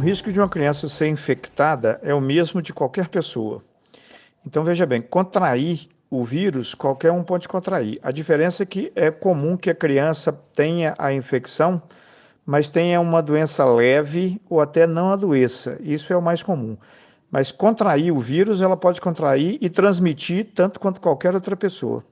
risco de uma criança ser infectada é o mesmo de qualquer pessoa. Então, veja bem, contrair o vírus, qualquer um pode contrair. A diferença é que é comum que a criança tenha a infecção, mas tenha uma doença leve ou até não adoeça. Isso é o mais comum. Mas contrair o vírus, ela pode contrair e transmitir tanto quanto qualquer outra pessoa.